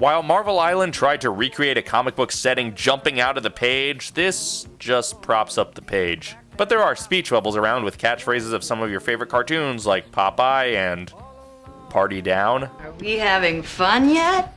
While Marvel Island tried to recreate a comic book setting jumping out of the page, this just props up the page. But there are speech bubbles around with catchphrases of some of your favorite cartoons like Popeye and Party Down. Are we having fun yet?